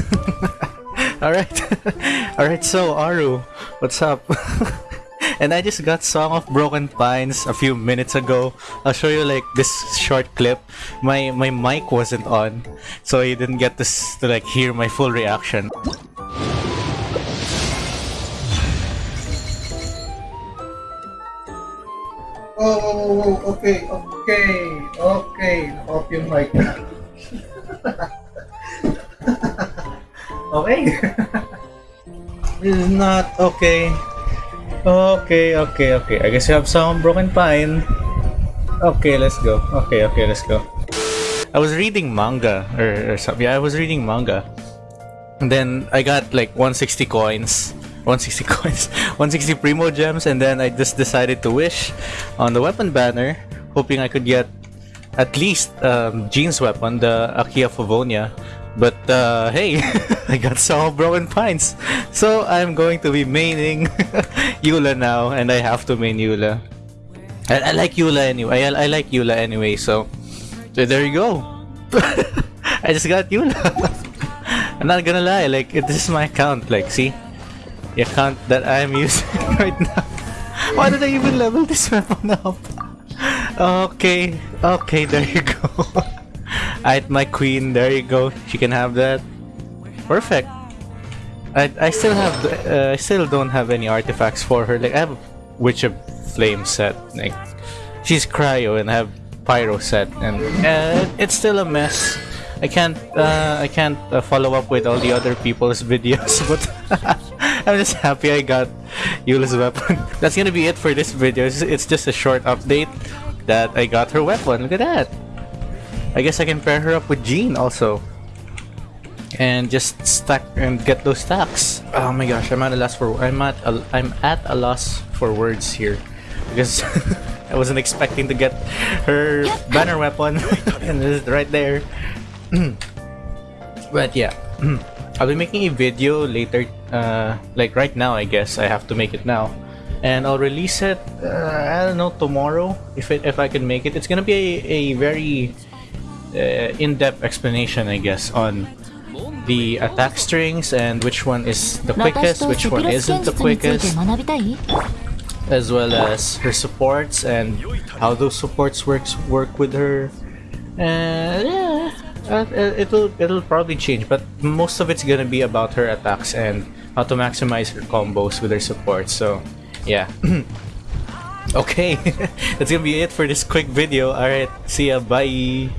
Alright. Alright, so Aru, what's up? and I just got Song of Broken Pines a few minutes ago. I'll show you like this short clip. My my mic wasn't on, so you didn't get to, s- to like hear my full reaction. Oh, oh, oh, oh, okay, okay, okay. Off yung mic. Okay. This is not okay. Okay, okay, okay. I guess you have some broken pine. Okay, let's go. Okay, okay, let's go. I was reading manga or, or something. Yeah, I was reading manga. And then I got like 160 coins. 160 coins. 160 primo gems and then I just decided to wish on the weapon banner hoping I could get at least um, Jean's weapon, the Aquila Favonia. But uh, hey, I got some broken pines. So I'm going to be maining Eula now and I have to main Eula. I, I like Eula anyway. I, I like Eula anyway, so, so there you go. I just got Eula. I'm not gonna lie, like this is my account. Like, see, the account that I'm using right now. Why did I even level this weapon up? Okay, okay, there you go. I my queen, there you go. She can have that. Perfect. I I still have uh, I still don't have any artifacts for her. Like I have Witch of Flame set. Like she's cryo and I have pyro set, and uh, it's still a mess. I can't uh, I can't uh, follow up with all the other people's videos, but I'm just happy I got Eula's weapon. That's gonna be it for this video. It's, it's just a short update that I got her weapon. Look at that. I guess I can pair her up with Jean also. And just stack and get those stacks. Oh my gosh, I'm at a loss for I'm at a, I'm at a loss for words here because I wasn't expecting to get her banner weapon and it's right there. but yeah, I'll be making a video later, uh, like right now. I guess I have to make it now, and I'll release it. Uh, I don't know tomorrow if it if I can make it. It's gonna be a, a very uh, in-depth explanation, I guess, on the attack strings and which one is the quickest, which one isn't the quickest, as well as her supports and how those supports works work with her. And yeah, uh, uh, it'll it'll probably change, but most of it's gonna be about her attacks and how to maximize her combos with her supports. So, yeah. okay, that's gonna be it for this quick video. All right, see ya. Bye.